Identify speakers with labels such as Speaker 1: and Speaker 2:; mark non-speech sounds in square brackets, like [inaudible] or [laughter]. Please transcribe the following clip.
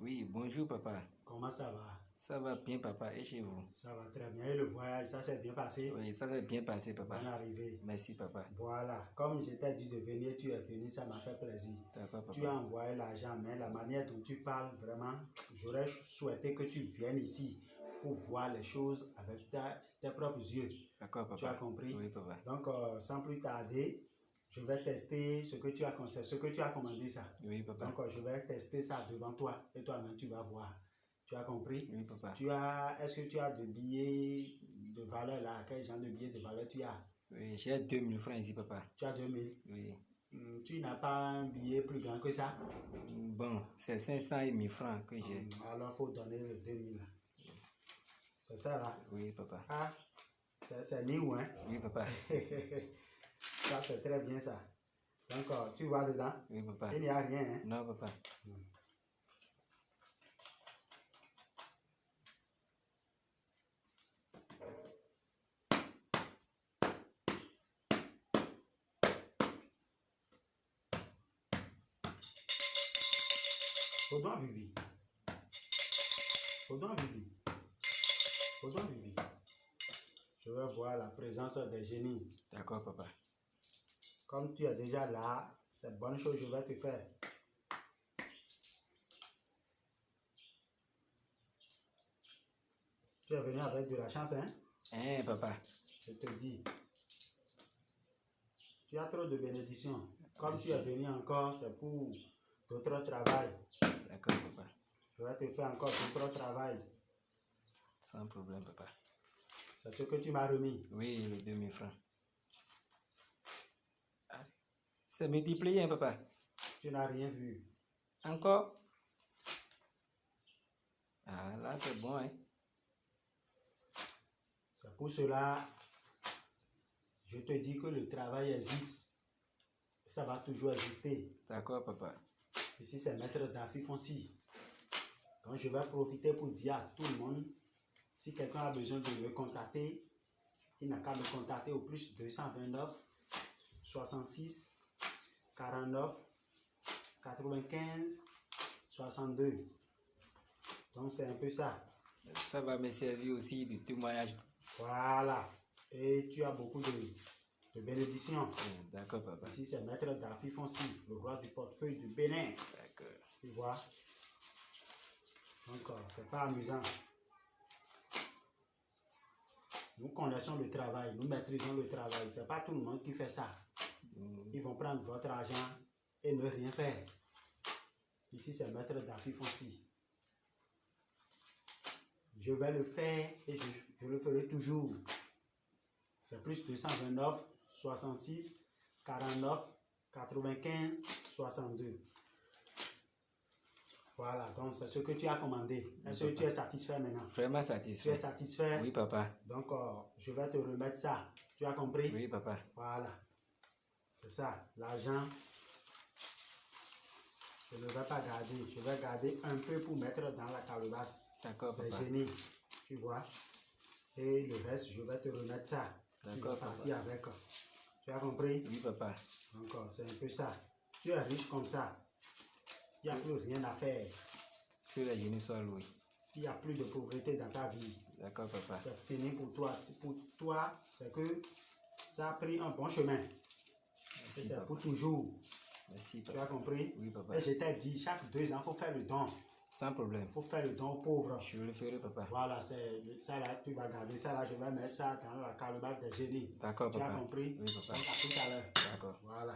Speaker 1: Oui, bonjour papa.
Speaker 2: Comment ça va?
Speaker 1: Ça va bien papa et chez vous?
Speaker 2: Ça va très bien. Et le voyage, ça s'est bien passé?
Speaker 1: Oui, ça s'est bien passé papa.
Speaker 2: Bonne arrivée.
Speaker 1: Merci papa.
Speaker 2: Voilà. Comme je t'ai dit de venir, tu es venu, ça m'a fait plaisir.
Speaker 1: D'accord
Speaker 2: Tu as
Speaker 1: papa.
Speaker 2: envoyé l'argent, mais la manière dont tu parles, vraiment, j'aurais souhaité que tu viennes ici pour voir les choses avec ta- tes propres yeux.
Speaker 1: D'accord
Speaker 2: Tu as
Speaker 1: papa.
Speaker 2: compris?
Speaker 1: Oui papa.
Speaker 2: Donc, euh, sans plus tarder, je vais tester ce que tu as ce que tu as commandé ça.
Speaker 1: Oui papa.
Speaker 2: Donc, euh, je vais tester ça devant toi et toi-même, tu vas voir. Tu as compris?
Speaker 1: Oui papa.
Speaker 2: Tu as, est-ce que tu as de billets de valeur là? Quel genre de billets de valeur tu as?
Speaker 1: Oui, j'ai 2000 francs ici papa.
Speaker 2: Tu as 2000.
Speaker 1: Oui.
Speaker 2: Hmm, Tu n'as pas un billet plus grand que ça?
Speaker 1: Bon, c'est 500 et 1000 francs que j'ai.
Speaker 2: Hmm, Alors, il faut donner le 2000 là. C'est ça là?
Speaker 1: Oui papa.
Speaker 2: Ah, c'est new, hein?
Speaker 1: Oui papa. [laughs]
Speaker 2: Ça, c'est très bien ça. Donc, euh, tu vois dedans
Speaker 1: Oui papa.
Speaker 2: Il n'y a rien, hein
Speaker 1: Non papa.
Speaker 2: Faudon Vivi. Faudon Vivi. Faudon Vivi. Je vais voir la présence des génies.
Speaker 1: D'accord papa.
Speaker 2: Comme tu es déjà là, c'est bonne chose, je vais te faire. Tu es venu avec de la chance, hein?
Speaker 1: Hein papa.
Speaker 2: Je te dis. Tu as trop de bénédictions. Comme tu es venu encore, c'est pour d'autres travail.
Speaker 1: D'accord papa.
Speaker 2: Je vais te faire encore d'autres travail.
Speaker 1: Sans problème papa.
Speaker 2: C'est ce que tu m'as remis.
Speaker 1: Oui, les 2000 francs. Ah, C'est multiplié hein papa.
Speaker 2: Tu n'as rien vu.
Speaker 1: Encore Ah là c'est bon hein.
Speaker 2: C'est pour cela, je te dis que le travail existe. Ça va toujours exister.
Speaker 1: D'accord papa.
Speaker 2: Ici, c'est Maître Daffy Fonsi. Donc, je vais profiter pour dire à tout le monde, si quelqu'un a besoin de me contacter, il n'a qu'à me contacter au plus 229 66 49 95 62. Donc, c'est un peu ça.
Speaker 1: Ça va me servir aussi de témoignage.
Speaker 2: Voilà. Et tu as beaucoup de, de bénédictions.
Speaker 1: Euh, D'accord papa.
Speaker 2: Ici, c'est Maître Daffy Fonsi, le roi du portefeuille du Bénin.
Speaker 1: D'accord.
Speaker 2: Tu vois? Donc, euh, c'est pas amusant. Nous connaissons le travail, nous maîtrisons le travail. C'est pas tout le monde qui fait ça.
Speaker 1: Mm,
Speaker 2: Ils vont prendre votre argent et ne rien faire. Ici, c'est Maître Daffy Fonsi. Je vais le faire et je, je le ferai toujours. C'est plus 229 66 49 95 62. Voilà, donc c'est ce que tu as commandé. Est-ce que tu es satisfait maintenant?
Speaker 1: Vraiment
Speaker 2: Tu es
Speaker 1: satisfait.
Speaker 2: satisfait?
Speaker 1: Oui papa.
Speaker 2: Donc, euh, je vais te remettre ça. Tu as compris?
Speaker 1: Oui papa.
Speaker 2: Voilà. C'est ça. L'argent, je ne vais pas garder. Je vais garder un peu pour mettre dans la calebasse
Speaker 1: D'accord papa.
Speaker 2: génies. Tu vois Et le reste, je vais te remettre ça. Tu vas
Speaker 1: D'accord,
Speaker 2: partir avec. Tu as compris?
Speaker 1: Oui papa.
Speaker 2: Euh, c'est un peu ça. Tu es riche comme ça. Il n'y a plus rien à faire.
Speaker 1: Que les génies soient loués.
Speaker 2: Il n'y a plus de pauvreté dans ta vie.
Speaker 1: D'accord papa.
Speaker 2: C'est fini pour toi. Pour toi, c'est que ça a pris un bon chemin.
Speaker 1: Merci
Speaker 2: c'est
Speaker 1: papa.
Speaker 2: pour toujours.
Speaker 1: Merci
Speaker 2: Tu
Speaker 1: papa.
Speaker 2: as compris?
Speaker 1: Oui papa.
Speaker 2: Et je t'ai dit, chaque deux ans, il faut faire le don.
Speaker 1: Sans problème.
Speaker 2: Il faut faire le don aux pauvres.
Speaker 1: Je le ferai papa.
Speaker 2: Voilà, c'est ça là, tu vas garder ça là, je vais mettre ça dans la calebasse des génies.
Speaker 1: D'accord
Speaker 2: Tu as
Speaker 1: papa.
Speaker 2: compris?
Speaker 1: Oui papa.
Speaker 2: à tout à l'heure.
Speaker 1: D'accord.
Speaker 2: Voilà.